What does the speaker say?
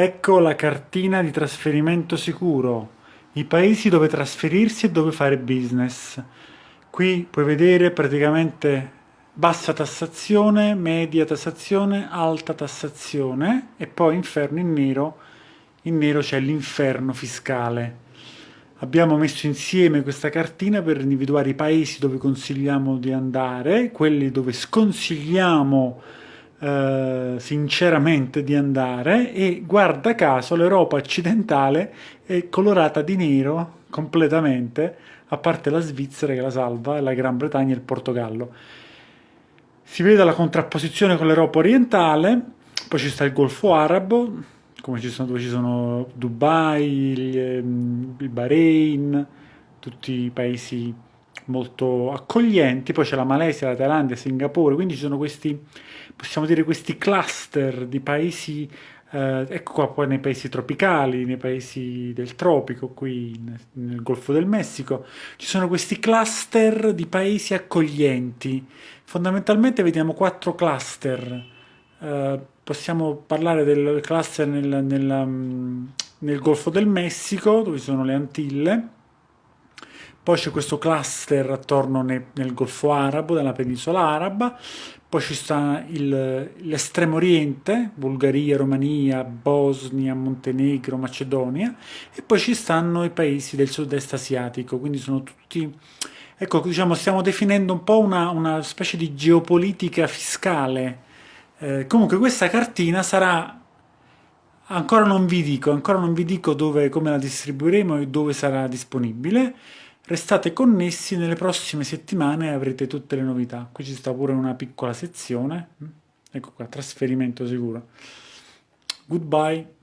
Ecco la cartina di trasferimento sicuro, i paesi dove trasferirsi e dove fare business. Qui puoi vedere praticamente bassa tassazione, media tassazione, alta tassazione e poi inferno in nero, in nero c'è l'inferno fiscale. Abbiamo messo insieme questa cartina per individuare i paesi dove consigliamo di andare, quelli dove sconsigliamo eh, sinceramente di andare e guarda caso l'Europa occidentale è colorata di nero completamente, a parte la Svizzera che la salva, la Gran Bretagna e il Portogallo. Si vede la contrapposizione con l'Europa orientale, poi ci sta il Golfo Arabo, come ci sono, dove ci sono Dubai, il, ehm, il Bahrain, tutti i paesi molto accoglienti, poi c'è la Malesia, la Thailandia, Singapore, quindi ci sono questi, possiamo dire, questi cluster di paesi, eh, ecco qua poi nei paesi tropicali, nei paesi del tropico, qui nel Golfo del Messico, ci sono questi cluster di paesi accoglienti. Fondamentalmente vediamo quattro cluster, eh, possiamo parlare del cluster nel, nel, mm, nel Golfo del Messico, dove sono le Antille, poi c'è questo cluster attorno nel, nel Golfo Arabo, nella penisola araba, poi ci sta l'estremo oriente, Bulgaria, Romania, Bosnia, Montenegro, Macedonia, e poi ci stanno i paesi del sud-est asiatico, quindi sono tutti... Ecco, diciamo, stiamo definendo un po' una, una specie di geopolitica fiscale. Eh, comunque questa cartina sarà ancora non vi dico, ancora non vi dico dove, come la distribuiremo e dove sarà disponibile, Restate connessi, nelle prossime settimane avrete tutte le novità. Qui ci sta pure una piccola sezione. Ecco qua, trasferimento sicuro. Goodbye.